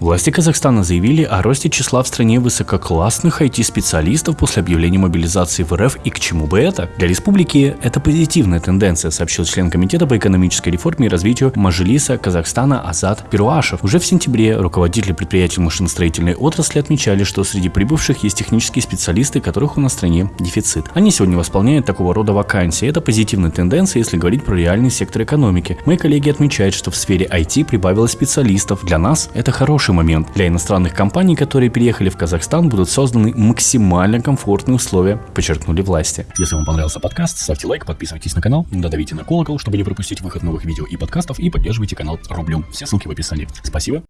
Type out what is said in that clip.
Власти Казахстана заявили о росте числа в стране высококлассных IT-специалистов после объявления мобилизации в РФ и к чему бы это? Для республики это позитивная тенденция, сообщил член Комитета по экономической реформе и развитию Мажилиса Казахстана Азат Перуашев. Уже в сентябре руководители предприятий машиностроительной отрасли отмечали, что среди прибывших есть технические специалисты, которых у нас в стране дефицит. Они сегодня восполняют такого рода вакансии. Это позитивная тенденция, если говорить про реальный сектор экономики. Мои коллеги отмечают, что в сфере IT прибавилось специалистов. Для нас это хороший хороший момент. Для иностранных компаний, которые переехали в Казахстан, будут созданы максимально комфортные условия, подчеркнули власти. Если вам понравился подкаст, ставьте лайк, подписывайтесь на канал, додавите на колокол, чтобы не пропустить выход новых видео и подкастов, и поддерживайте канал рублем. Все ссылки в описании. Спасибо.